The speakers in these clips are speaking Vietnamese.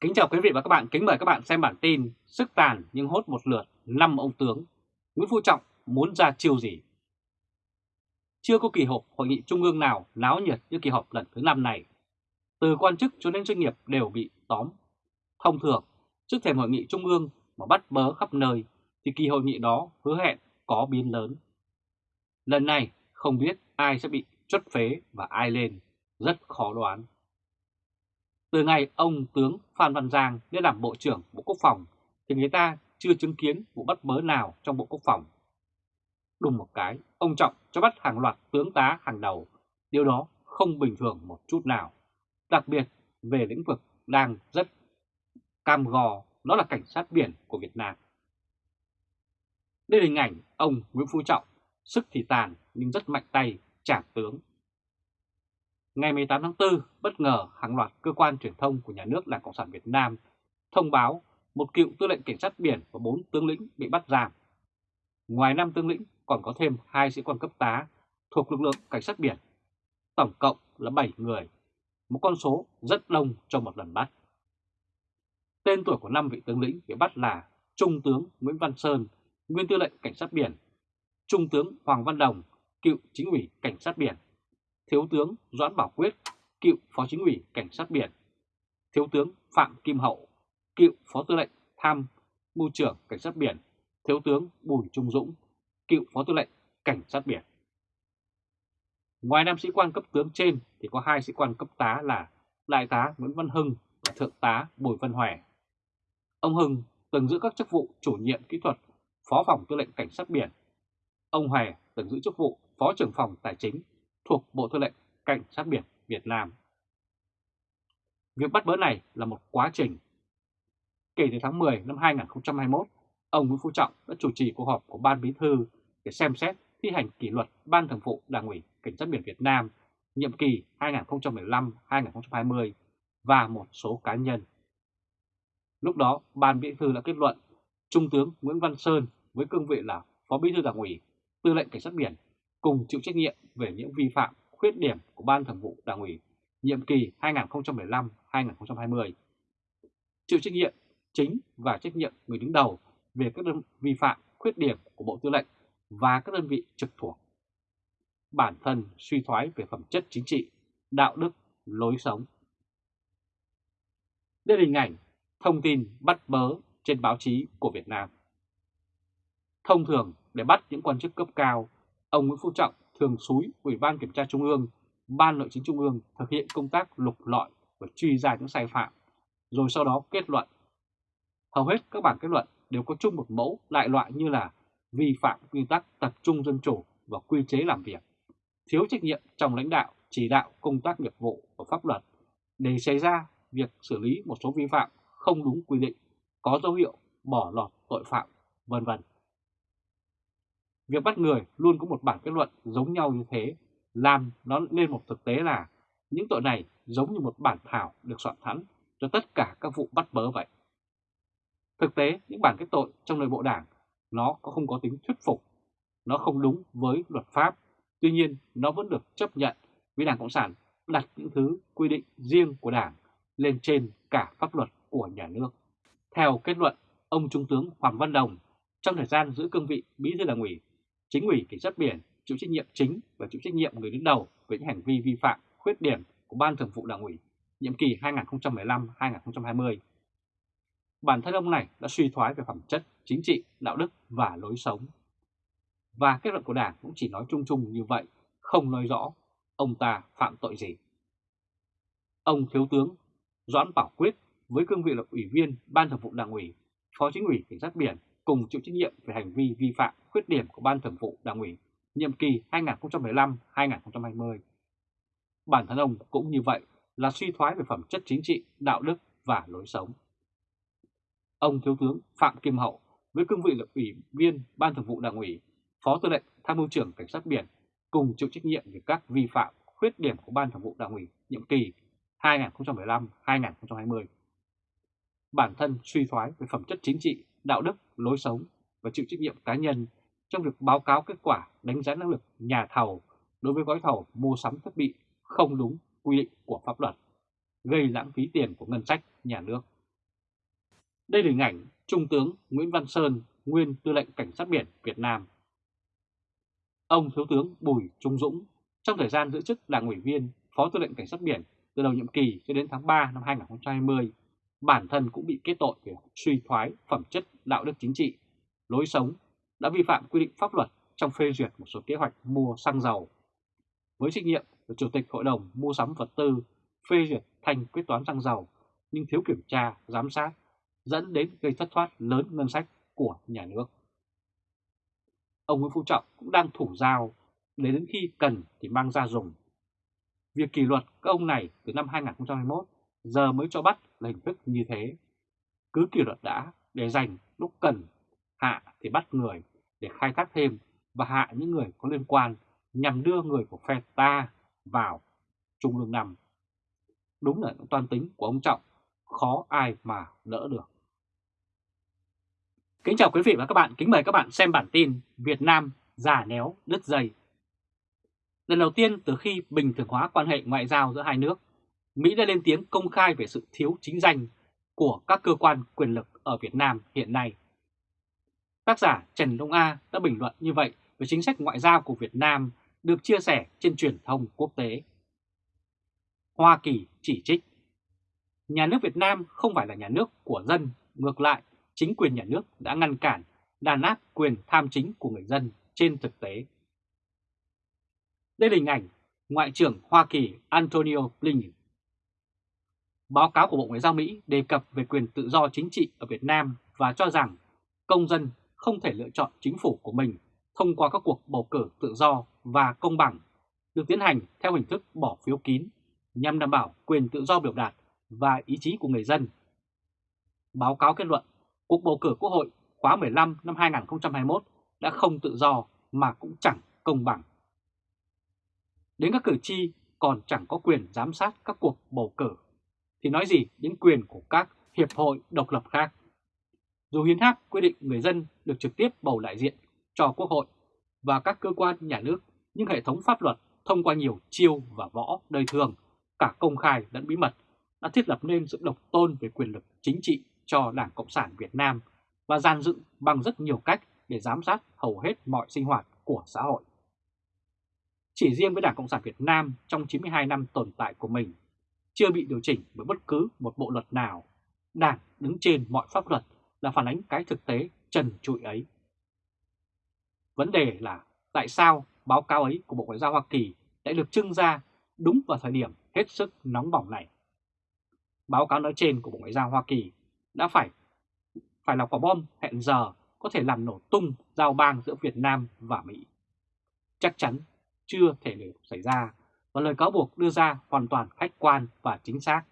Kính chào quý vị và các bạn, kính mời các bạn xem bản tin Sức tàn nhưng hốt một lượt 5 ông tướng. Nguyễn Phú Trọng muốn ra chiêu gì? Chưa có kỳ họp hội nghị trung ương nào náo nhiệt như kỳ họp lần thứ 5 này. Từ quan chức cho đến doanh nghiệp đều bị tóm. Thông thường, trước thềm hội nghị trung ương mà bắt bớ khắp nơi thì kỳ hội nghị đó hứa hẹn có biến lớn. Lần này không biết ai sẽ bị chốt phế và ai lên, rất khó đoán từ ngày ông tướng Phan Văn Giang lên làm Bộ trưởng Bộ Quốc phòng thì người ta chưa chứng kiến vụ bắt bớ nào trong Bộ Quốc phòng. Đùng một cái, ông Trọng cho bắt hàng loạt tướng tá hàng đầu, điều đó không bình thường một chút nào. Đặc biệt về lĩnh vực đang rất cam gò, đó là cảnh sát biển của Việt Nam. Đây là hình ảnh ông Nguyễn Phú Trọng, sức thì tàn nhưng rất mạnh tay, trả tướng Ngày 18 tháng 4, bất ngờ hàng loạt cơ quan truyền thông của nhà nước Đảng Cộng sản Việt Nam thông báo một cựu tư lệnh cảnh sát biển và 4 tướng lĩnh bị bắt giam. Ngoài 5 tướng lĩnh còn có thêm 2 sĩ quan cấp tá thuộc lực lượng cảnh sát biển. Tổng cộng là 7 người, một con số rất đông trong một lần bắt. Tên tuổi của 5 vị tướng lĩnh bị bắt là Trung tướng Nguyễn Văn Sơn, nguyên tư lệnh cảnh sát biển, Trung tướng Hoàng Văn Đồng, cựu chính ủy cảnh sát biển, Thiếu tướng Doãn Bảo Quyết, cựu Phó Chính ủy Cảnh sát Biển, Thiếu tướng Phạm Kim Hậu, cựu Phó Tư lệnh Tham mưu trưởng Cảnh sát Biển, Thiếu tướng Bùi Trung Dũng, cựu Phó Tư lệnh Cảnh sát Biển. Ngoài năm sĩ quan cấp tướng trên thì có hai sĩ quan cấp tá là Đại tá Nguyễn Văn Hưng và Thượng tá Bùi Văn Hòe. Ông Hưng từng giữ các chức vụ chủ nhiệm kỹ thuật, Phó phòng Tư lệnh Cảnh sát Biển. Ông Hòe từng giữ chức vụ Phó trưởng phòng Tài chính thuộc Bộ Tư lệnh Cảnh sát biển Việt Nam. Việc bắt bớ này là một quá trình. Kể từ tháng 10 năm 2021, ông Nguyễn Phú Trọng đã chủ trì cuộc họp của Ban Bí thư để xem xét thi hành kỷ luật Ban Thường vụ Đảng ủy Cảnh sát biển Việt Nam nhiệm kỳ 2015-2020 và một số cá nhân. Lúc đó, Ban Bí thư đã kết luận Trung tướng Nguyễn Văn Sơn với cương vị là Phó Bí thư Đảng ủy, Tư lệnh Cảnh sát biển cùng chịu trách nhiệm về những vi phạm, khuyết điểm của Ban Thường vụ Đảng ủy nhiệm kỳ 2015-2020. Chịu trách nhiệm chính và trách nhiệm người đứng đầu về các đơn vi phạm, khuyết điểm của Bộ Tư lệnh và các đơn vị trực thuộc. Bản thân suy thoái về phẩm chất chính trị, đạo đức, lối sống. Đây là hình ảnh thông tin bắt bớ trên báo chí của Việt Nam. Thông thường để bắt những quan chức cấp cao ông Nguyễn Phú Trọng thường xúi Ủy ban Kiểm tra Trung ương, Ban Nội chính Trung ương thực hiện công tác lục lọi và truy ra những sai phạm, rồi sau đó kết luận. Hầu hết các bản kết luận đều có chung một mẫu đại loại như là vi phạm quy tắc tập trung dân chủ và quy chế làm việc, thiếu trách nhiệm trong lãnh đạo, chỉ đạo công tác nghiệp vụ và pháp luật để xảy ra việc xử lý một số vi phạm không đúng quy định, có dấu hiệu bỏ lọt tội phạm, vân vân. Việc bắt người luôn có một bản kết luận giống nhau như thế, làm nó lên một thực tế là những tội này giống như một bản thảo được soạn sẵn cho tất cả các vụ bắt bớ vậy. Thực tế, những bản kết tội trong nội bộ đảng nó có không có tính thuyết phục, nó không đúng với luật pháp, tuy nhiên nó vẫn được chấp nhận vì Đảng Cộng sản đặt những thứ quy định riêng của đảng lên trên cả pháp luật của nhà nước. Theo kết luận, ông Trung tướng Hoàng Văn Đồng trong thời gian giữ cương vị bí thư đảng ủy Chính ủy cảnh sát biển chịu trách nhiệm chính và chịu trách nhiệm người đứng đầu về những hành vi vi phạm, khuyết điểm của Ban Thường vụ Đảng ủy nhiệm kỳ 2015-2020. Bản thân ông này đã suy thoái về phẩm chất, chính trị, đạo đức và lối sống. Và kết luận của Đảng cũng chỉ nói chung chung như vậy, không nói rõ ông ta phạm tội gì. Ông Thiếu tướng Doãn Bảo Quyết với cương vị là Ủy viên Ban Thường vụ Đảng ủy, Phó Chính ủy Cảnh sát biển cùng chịu trách nhiệm về hành vi vi phạm khuyết điểm của Ban Thường vụ Đảng ủy nhiệm kỳ 2015-2020. Bản thân ông cũng như vậy là suy thoái về phẩm chất chính trị, đạo đức và lối sống. Ông Thiếu tướng Phạm Kim Hậu với cương vị là Ủy viên Ban Thường vụ Đảng ủy, Phó Tư lệnh Tham mưu trưởng Cảnh sát biển cùng chịu trách nhiệm về các vi phạm, khuyết điểm của Ban Thường vụ Đảng ủy nhiệm kỳ 2015-2020. Bản thân suy thoái về phẩm chất chính trị, đạo đức, lối sống và chịu trách nhiệm cá nhân trong việc báo cáo kết quả đánh giá năng lực nhà thầu đối với gói thầu mua sắm thiết bị không đúng quy định của pháp luật, gây lãng phí tiền của ngân sách nhà nước Đây là hình ảnh Trung tướng Nguyễn Văn Sơn, nguyên tư lệnh Cảnh sát biển Việt Nam. Ông Thiếu tướng Bùi Trung Dũng, trong thời gian giữ chức đảng ủy viên, Phó tư lệnh Cảnh sát biển từ đầu nhiệm kỳ cho đến tháng 3 năm 2020, bản thân cũng bị kết tội về suy thoái phẩm chất đạo đức chính trị, lối sống, đã vi phạm quy định pháp luật trong phê duyệt một số kế hoạch mua xăng dầu. Với trách nhiệm của Chủ tịch Hội đồng Mua sắm vật tư phê duyệt thành quyết toán xăng dầu nhưng thiếu kiểm tra, giám sát, dẫn đến gây thất thoát lớn ngân sách của nhà nước. Ông Nguyễn Phú Trọng cũng đang thủ dao để đến khi cần thì mang ra dùng. Việc kỷ luật các ông này từ năm 2021 giờ mới cho bắt là hình thức như thế. Cứ kỷ luật đã để dành lúc cần, hạ thì bắt người để khai thác thêm và hạ những người có liên quan nhằm đưa người của phe ta vào Trung lương nằm. Đúng là những tính của ông Trọng, khó ai mà đỡ được. Kính chào quý vị và các bạn, kính mời các bạn xem bản tin Việt Nam giả néo đứt dây. Lần đầu tiên từ khi bình thường hóa quan hệ ngoại giao giữa hai nước, Mỹ đã lên tiếng công khai về sự thiếu chính danh của các cơ quan quyền lực ở Việt Nam hiện nay. Tác giả Trần Đông A đã bình luận như vậy về chính sách ngoại giao của Việt Nam được chia sẻ trên truyền thông quốc tế. Hoa Kỳ chỉ trích Nhà nước Việt Nam không phải là nhà nước của dân, ngược lại, chính quyền nhà nước đã ngăn cản, đàn áp quyền tham chính của người dân trên thực tế. Đây là hình ảnh Ngoại trưởng Hoa Kỳ Antonio Blinken. Báo cáo của Bộ Ngoại giao Mỹ đề cập về quyền tự do chính trị ở Việt Nam và cho rằng công dân không thể lựa chọn chính phủ của mình thông qua các cuộc bầu cử tự do và công bằng được tiến hành theo hình thức bỏ phiếu kín nhằm đảm bảo quyền tự do biểu đạt và ý chí của người dân. Báo cáo kết luận, cuộc bầu cử Quốc hội khóa 15 năm 2021 đã không tự do mà cũng chẳng công bằng. Đến các cử tri còn chẳng có quyền giám sát các cuộc bầu cử, thì nói gì đến quyền của các hiệp hội độc lập khác. Dù hiến pháp quy định người dân được trực tiếp bầu đại diện cho Quốc hội và các cơ quan nhà nước, nhưng hệ thống pháp luật thông qua nhiều chiêu và võ đời thường, cả công khai lẫn bí mật, đã thiết lập nên sự độc tôn về quyền lực chính trị cho Đảng Cộng sản Việt Nam và gian dựng bằng rất nhiều cách để giám sát hầu hết mọi sinh hoạt của xã hội. Chỉ riêng với Đảng Cộng sản Việt Nam trong 92 năm tồn tại của mình, chưa bị điều chỉnh bởi bất cứ một bộ luật nào, Đảng đứng trên mọi pháp luật là phản ánh cái thực tế trần trụi ấy. Vấn đề là tại sao báo cáo ấy của Bộ Ngoại giao Hoa Kỳ lại được trưng ra đúng vào thời điểm hết sức nóng bỏng này. Báo cáo nói trên của Bộ Ngoại giao Hoa Kỳ đã phải phải là quả bom hẹn giờ có thể làm nổ tung giao bang giữa Việt Nam và Mỹ. Chắc chắn chưa thể được xảy ra và lời cáo buộc đưa ra hoàn toàn khách quan và chính xác.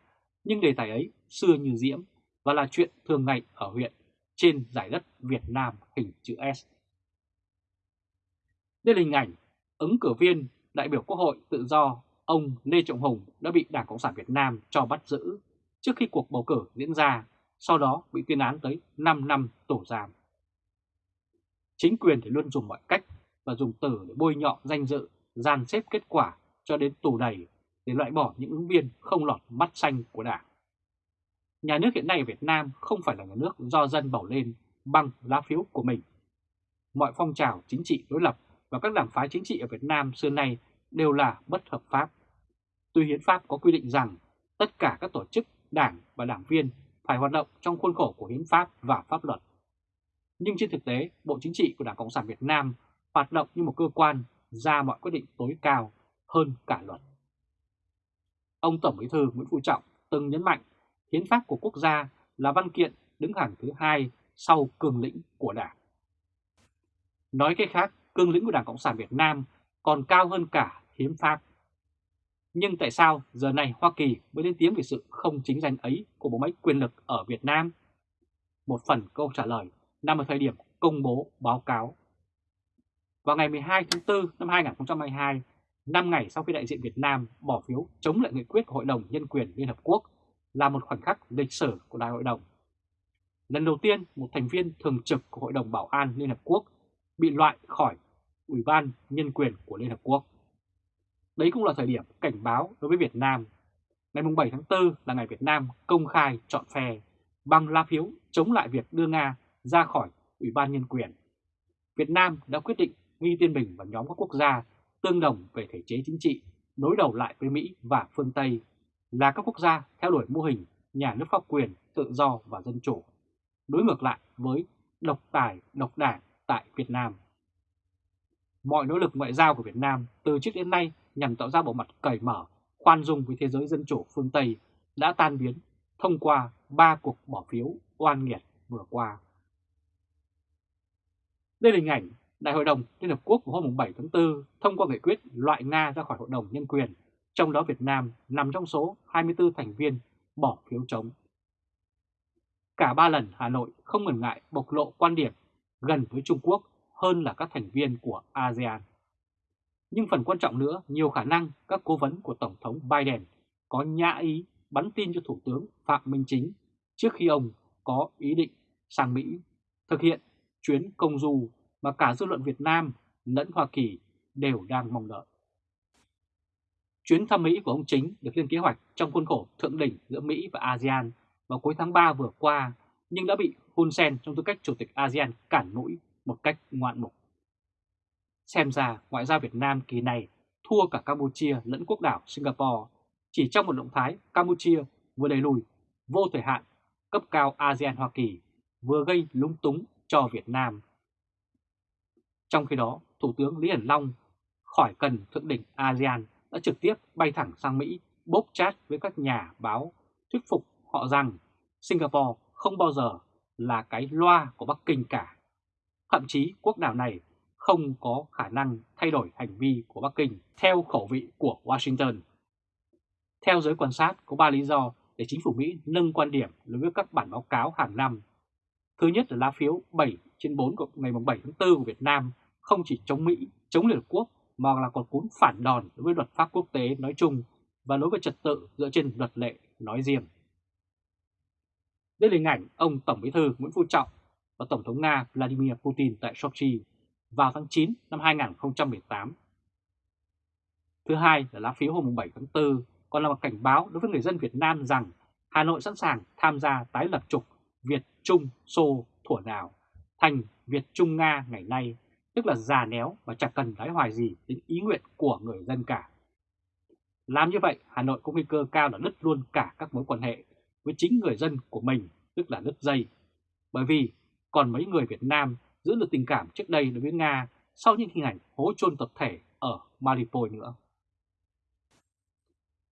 Nhưng đề tài ấy xưa như diễm và là chuyện thường ngày ở huyện trên giải đất Việt Nam hình chữ S. Đây là hình ảnh ứng cử viên đại biểu Quốc hội tự do ông Lê Trọng Hùng đã bị Đảng Cộng sản Việt Nam cho bắt giữ trước khi cuộc bầu cử diễn ra, sau đó bị tuyên án tới 5 năm tù giam. Chính quyền thì luôn dùng mọi cách và dùng từ để bôi nhọ danh dự, gian xếp kết quả cho đến tù đầy để loại bỏ những ứng viên không lọt mắt xanh của Đảng. Nhà nước hiện nay ở Việt Nam không phải là nhà nước do dân bầu lên bằng lá phiếu của mình. Mọi phong trào chính trị đối lập và các đảng phái chính trị ở Việt Nam xưa nay đều là bất hợp pháp. Tuy hiến pháp có quy định rằng tất cả các tổ chức, đảng và đảng viên phải hoạt động trong khuôn khổ của hiến pháp và pháp luật. Nhưng trên thực tế, Bộ Chính trị của Đảng Cộng sản Việt Nam hoạt động như một cơ quan ra mọi quyết định tối cao hơn cả luật. Ông Tổng Bí thư Nguyễn Phú Trọng từng nhấn mạnh hiến pháp của quốc gia là văn kiện đứng hàng thứ hai sau cường lĩnh của Đảng. Nói cách khác, cương lĩnh của Đảng Cộng sản Việt Nam còn cao hơn cả hiến pháp. Nhưng tại sao giờ này Hoa Kỳ mới lên tiếng về sự không chính danh ấy của bộ máy quyền lực ở Việt Nam? Một phần câu trả lời nằm ở thời điểm công bố báo cáo. Vào ngày 12 tháng 4 năm 2022, 5 ngày sau khi đại diện Việt Nam bỏ phiếu chống lại nghị quyết của Hội đồng Nhân quyền Liên Hợp Quốc là một khoảnh khắc lịch sử của Đại hội đồng. Lần đầu tiên, một thành viên thường trực của Hội đồng Bảo an Liên Hợp Quốc bị loại khỏi Ủy ban Nhân quyền của Liên Hợp Quốc. Đấy cũng là thời điểm cảnh báo đối với Việt Nam. Ngày 7 tháng 4 là ngày Việt Nam công khai chọn phe, bằng lá phiếu chống lại việc đưa Nga ra khỏi Ủy ban Nhân quyền. Việt Nam đã quyết định nghi tiên mình và nhóm các quốc gia tương đồng về thể chế chính trị, đối đầu lại với Mỹ và phương Tây là các quốc gia theo đuổi mô hình nhà nước pháp quyền, tự do và dân chủ, đối ngược lại với độc tài, độc đảng tại Việt Nam. Mọi nỗ lực ngoại giao của Việt Nam từ trước đến nay nhằm tạo ra bộ mặt cởi mở, khoan dung với thế giới dân chủ phương Tây đã tan biến thông qua ba cuộc bỏ phiếu oan nghiệt vừa qua. Đây là hình ảnh Đại hội đồng Liên Hợp Quốc vào hôm 7 tháng 4 thông qua nghị quyết loại Nga ra khỏi Hội đồng Nhân quyền, trong đó Việt Nam nằm trong số 24 thành viên bỏ phiếu chống. Cả ba lần Hà Nội không ngần ngại bộc lộ quan điểm gần với Trung Quốc hơn là các thành viên của ASEAN. Nhưng phần quan trọng nữa, nhiều khả năng các cố vấn của Tổng thống Biden có nhã ý bắn tin cho Thủ tướng Phạm Minh Chính trước khi ông có ý định sang Mỹ thực hiện chuyến công du mà cả dư luận Việt Nam lẫn Hoa Kỳ đều đang mong đợi. Chuyến thăm Mỹ của ông Chính được lên kế hoạch trong khuôn khổ thượng đỉnh giữa Mỹ và ASEAN vào cuối tháng 3 vừa qua, nhưng đã bị Hun Sen trong tư cách Chủ tịch ASEAN cản mũi một cách ngoạn mục. Xem ra ngoại giao Việt Nam kỳ này thua cả Campuchia lẫn quốc đảo Singapore chỉ trong một động thái, Campuchia vừa đẩy lùi vô thời hạn cấp cao ASEAN-Hoa Kỳ, vừa gây lúng túng cho Việt Nam. Trong khi đó, Thủ tướng Lý Hiển Long khỏi cần thượng đỉnh ASEAN đã trực tiếp bay thẳng sang Mỹ bốc chat với các nhà báo thuyết phục họ rằng Singapore không bao giờ là cái loa của Bắc Kinh cả. Thậm chí quốc đảo này không có khả năng thay đổi hành vi của Bắc Kinh theo khẩu vị của Washington. Theo giới quan sát, có 3 lý do để chính phủ Mỹ nâng quan điểm đối với các bản báo cáo hàng năm. Thứ nhất là lá phiếu 7 trên 4 của ngày 7 tháng 4 của Việt Nam không chỉ chống Mỹ, chống Liên Hợp Quốc mà là còn cuốn phản đòn đối với luật pháp quốc tế nói chung và đối với trật tự dựa trên luật lệ nói riêng. Đây là hình ảnh ông Tổng Bí thư Nguyễn Phú Trọng và Tổng thống Nga Vladimir Putin tại Sochi vào tháng 9 năm 2018. Thứ hai là lá phiếu hôm 7 tháng 4 còn là một cảnh báo đối với người dân Việt Nam rằng Hà Nội sẵn sàng tham gia tái lập trục Việt Trung Xô thuở nào thành Việt Trung Nga ngày nay, tức là già néo và chẳng cần đái hoài gì đến ý nguyện của người dân cả. Làm như vậy, Hà Nội có nguy cơ cao là đứt luôn cả các mối quan hệ với chính người dân của mình, tức là đứt dây. Bởi vì còn mấy người Việt Nam giữ được tình cảm trước đây đối với Nga sau những hình ảnh hố chôn tập thể ở Mariupol nữa.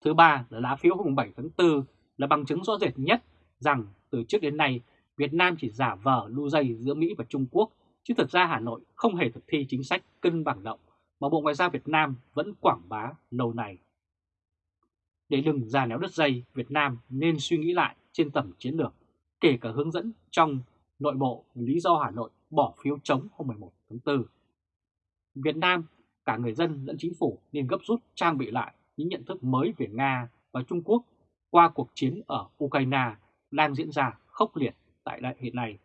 Thứ ba là lá phiếu hôm 7 tháng 4 là bằng chứng rõ rệt nhất rằng từ trước đến nay Việt Nam chỉ giả vờ lưu dây giữa Mỹ và Trung Quốc, chứ thực ra Hà Nội không hề thực thi chính sách cân bằng động mà Bộ Ngoại giao Việt Nam vẫn quảng bá lâu nay. Để đừng ra néo đứt dây, Việt Nam nên suy nghĩ lại trên tầm chiến lược, kể cả hướng dẫn trong nội bộ lý do Hà Nội bỏ phiếu chống hôm 11 tháng 4. Việt Nam, cả người dân lẫn chính phủ nên gấp rút trang bị lại những nhận thức mới về Nga và Trung Quốc qua cuộc chiến ở Ukraine đang diễn ra khốc liệt tại đại hiện nay.